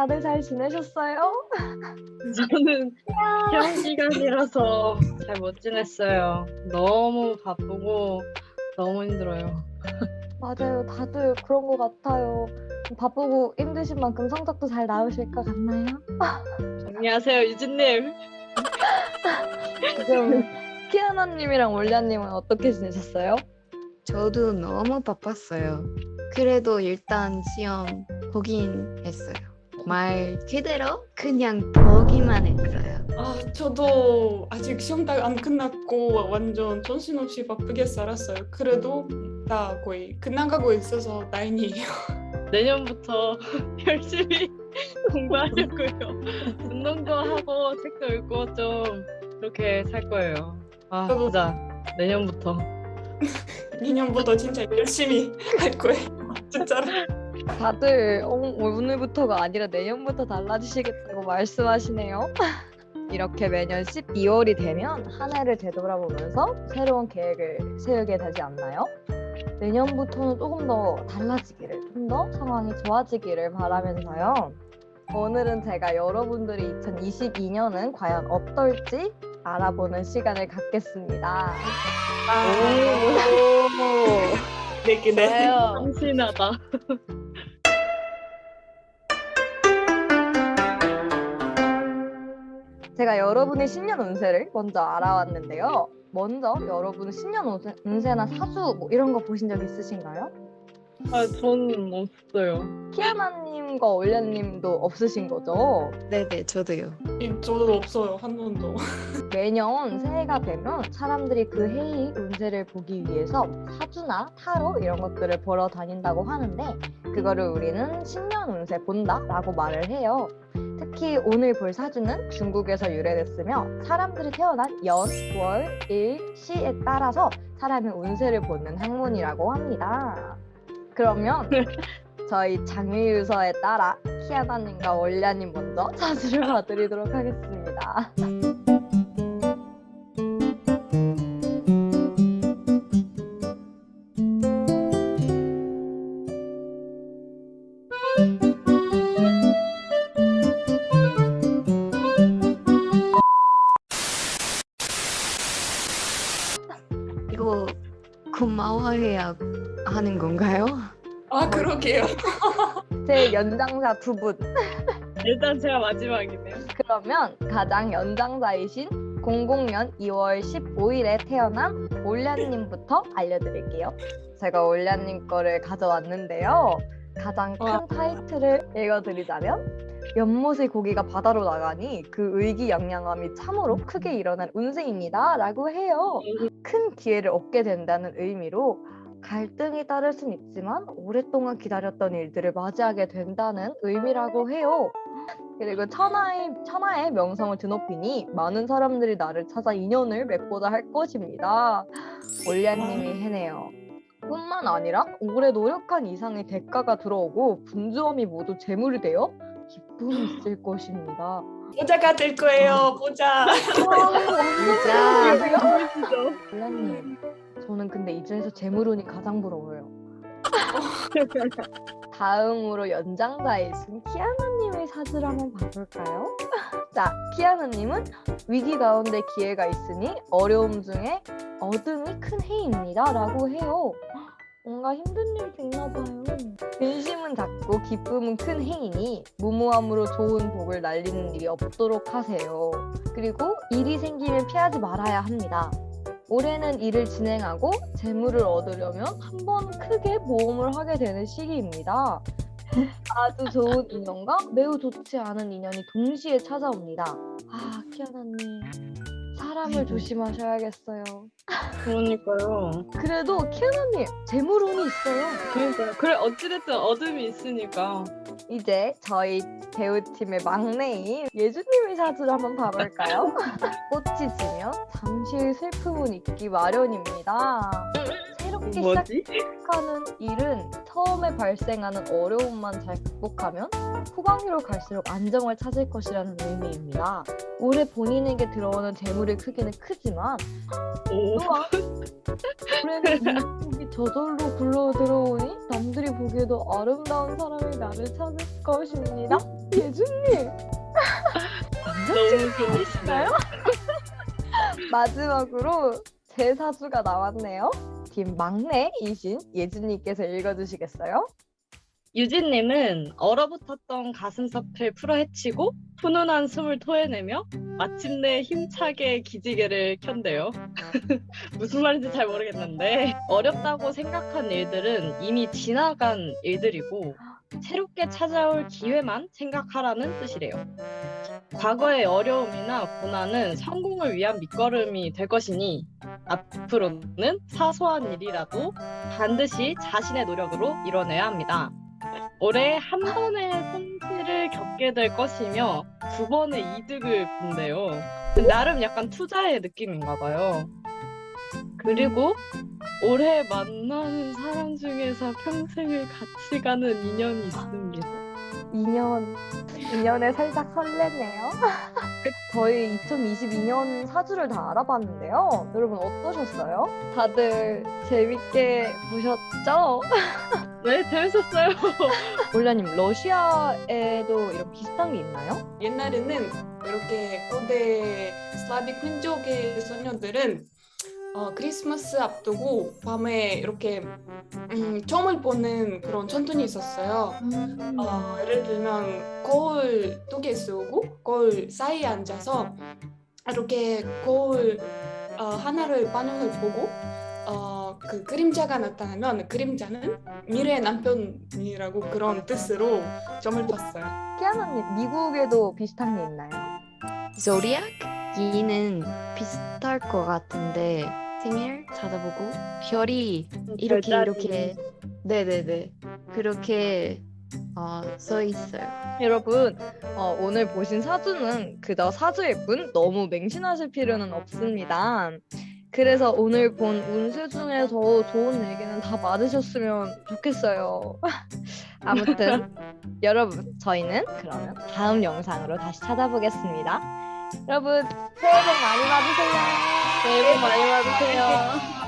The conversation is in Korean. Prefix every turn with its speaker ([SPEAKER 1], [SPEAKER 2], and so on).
[SPEAKER 1] 다들 잘 지내셨어요?
[SPEAKER 2] 저는 시험 기간이라서 잘 못 지냈어요. 너무 바쁘고 너무 힘들어요.
[SPEAKER 1] 맞아요. 다들 그런 것 같아요. 바쁘고 힘드신 만큼 성적도 잘 나오실 것 같나요?
[SPEAKER 2] 안녕하세요, 유진님.
[SPEAKER 1] 지금 키아나님이랑 올리아님은 어떻게 지내셨어요?
[SPEAKER 3] 저도 너무 바빴어요. 그래도 일단 시험 보긴 했어요. 말 그대로 그냥 보기만 했어요.
[SPEAKER 4] 아, 저도 아직 시험 다 안 끝났고 완전 정신없이 바쁘게 살았어요. 그래도 다 거의 끝나가고 있어서 다행이에요.
[SPEAKER 2] 내년부터 열심히 공부하려고요. 운동도 하고 책도 읽고 좀 그렇게 살 거예요. 아, 진짜 내년부터.
[SPEAKER 4] 내년부터 진짜 열심히 할 거예요. 진짜로.
[SPEAKER 1] 다들 어, 오늘부터가 아니라 내년부터 달라지시겠다고 말씀하시네요. 이렇게 매년 12월이 되면 한 해를 되돌아보면서 새로운 계획을 세우게 되지 않나요? 내년부터는 조금 더 달라지기를, 좀 더 상황이 좋아지기를 바라면서요. 오늘은 제가 여러분들이 2022년은 과연 어떨지 알아보는 시간을 갖겠습니다.
[SPEAKER 4] 네, 네.
[SPEAKER 1] 좋아요.
[SPEAKER 2] 참신하다.
[SPEAKER 1] 제가 여러분의 신년 운세를 먼저 알아왔는데요. 먼저 여러분 신년 운세, 운세나 사주 뭐 이런 거 보신 적 있으신가요?
[SPEAKER 2] 아, 저는 없어요.
[SPEAKER 1] 키아나님과 올려님도 없으신 거죠?
[SPEAKER 3] 네네, 저도요.
[SPEAKER 4] 이- 저도 없어요. 한 번도.
[SPEAKER 1] 매년 새해가 되면 사람들이 그 해의 운세를 보기 위해서 사주나 타로 이런 것들을 보러 다닌다고 하는데 그거를 우리는 신년 운세 본다라고 말을 해요. 특히 오늘 볼 사주는 중국에서 유래됐으며 사람들이 태어난 연, 월, 일, 시에 따라서 사람의 운세를 보는 학문이라고 합니다. 그러면 저희 장유유서에 따라 키아나님과 월냐님 먼저 사주를 봐드리도록 하겠습니다.
[SPEAKER 3] 하는 건가요?
[SPEAKER 4] 아, 그러게요.
[SPEAKER 1] 제 연장자 두 분.
[SPEAKER 2] 일단 제가 마지막이네요.
[SPEAKER 1] 그러면 가장 연장자이신 00년 2월 15일에 태어난 올냐님부터 알려드릴게요. 제가 올냐님 거를 가져왔는데요. 가장 큰
[SPEAKER 4] 와.
[SPEAKER 1] 타이틀을 읽어드리자면 연못의 고기가 바다로 나가니 그 의기양양함이 참으로 크게 일어난 운세입니다. 라고 해요. 큰 기회를 얻게 된다는 의미로 갈등이 따를 순 있지만 오랫동안 기다렸던 일들을 맞이하게 된다는 의미라고 해요. 그리고 천하의 천하의 명성을 드높이니 많은 사람들이 나를 찾아 인연을 맺고자 할 것입니다. 올리아님이 해내요. 뿐만 아니라 오래 노력한 이상의 대가가 들어오고 분주함이 모두 재물이 되어 기쁨이 있을 것입니다.
[SPEAKER 4] 모자가 될 거예요. 모자.
[SPEAKER 3] 진짜.
[SPEAKER 1] 올리아님, 저는 근데 이 중에서 재물운이 가장 부러워요. 다음으로 연장자이신 키아나님의 사주를 한번 봐볼까요? 자, 키아나님은 위기 가운데 기회가 있으니 어려움 중에 어둠이 큰 해입니다. 라고 해요. 뭔가 힘든 일도 있나 봐요. 근심은 작고 기쁨은 큰 해이니 무모함으로 좋은 복을 날리는 일이 없도록 하세요. 그리고 일이 생기면 피하지 말아야 합니다. 올해는 일을 진행하고 재물을 얻으려면 한 번 크게 모험을 하게 되는 시기입니다. 아주 좋은 인연과 매우 좋지 않은 인연이 동시에 찾아옵니다. 아, 키아나님. 사람을
[SPEAKER 3] 아이고.
[SPEAKER 1] 조심하셔야겠어요.
[SPEAKER 2] 그러니까요.
[SPEAKER 1] 그래도 키아나님, 재물운이 있어요.
[SPEAKER 2] 그러니까요. 그래, 어찌됐든 어둠이 있으니까.
[SPEAKER 1] 이제 저희 배우팀의 막내인 예주님의 사주를 한번 봐볼까요? 꽃이 지면 잠시 슬픔은 있기 마련입니다. 새롭게
[SPEAKER 2] 뭐지?
[SPEAKER 1] 시작하는 일은 처음에 발생하는 어려움만 잘 극복하면 후반기로 갈수록 안정을 찾을 것이라는 의미입니다. 올해 본인에게 들어오는 재물의 크기는 크지만
[SPEAKER 2] 오.
[SPEAKER 1] 또한 올해는 일복이 저절로 굴러 들어오니 남들이 보기에도 아름다운 사람이 나를 찾을 것입니다. 예준님
[SPEAKER 2] 너무 좋으시나요?
[SPEAKER 1] 마지막으로 제 사주가 나왔네요. 팀 막내이신 예준님께서 읽어주시겠어요?
[SPEAKER 2] 유진님은 얼어붙었던 가슴석을 풀어헤치고 훈훈한 숨을 토해내며 마침내 힘차게 기지개를 켠대요. 무슨 말인지 잘 모르겠는데 어렵다고 생각한 일들은 이미 지나간 일들이고 새롭게 찾아올 기회만 생각하라는 뜻이래요. 과거의 어려움이나 고난은 성공을 위한 밑거름이 될 것이니 앞으로는 사소한 일이라도 반드시 자신의 노력으로 이뤄내야 합니다. 올해 한 번의 손실을 겪게 될 것이며 두 번의 이득을 본대요. 나름 약간 투자의 느낌인가 봐요. 그리고 올해 만나는 사람 중에서 평생을 같이 가는 인연이 있습니다.
[SPEAKER 1] 2년 2년에 살짝 설레네요. 저희 2022년 사주를 다 알아봤는데요. 여러분 어떠셨어요? 다들 재밌게 보셨죠?
[SPEAKER 2] 네, 재밌었어요.
[SPEAKER 1] 올라님 러시아에도 이런 비슷한 게 있나요?
[SPEAKER 4] 옛날에는 이렇게 고대 슬라빅 민족의 소녀들은 어, 크리스마스 앞두고 밤에 이렇게 음, 점을 보는 그런 전통이 있었어요. 어, 예를 들면 거울 두 개 쓰고 거울 사이에 앉아서 이렇게 거울 어, 하나를 반영을 보고 어, 그 그림자가 나타나면 그림자는 미래의 남편이라고 그런 뜻으로 점을 봤어요.
[SPEAKER 1] 키아나님 미국에도 비슷한 게 있나요?
[SPEAKER 3] 조리악? 얘는 비슷할 것 같은데 생일 찾아보고 별이 이렇게
[SPEAKER 2] 별자리.
[SPEAKER 3] 이렇게 네네네 그렇게 어, 써 있어요.
[SPEAKER 1] 여러분 어, 오늘 보신 사주는 그저 사주일 뿐 너무 맹신하실 필요는 없습니다. 그래서 오늘 본 운세 중에서 좋은 얘기는 다 많으셨으면 좋겠어요. 아무튼 여러분 저희는 그러면 다음 영상으로 다시 찾아보겠습니다. 여러분 새해 복 많이 받으세요.
[SPEAKER 2] 새해 복 많이 받으세요.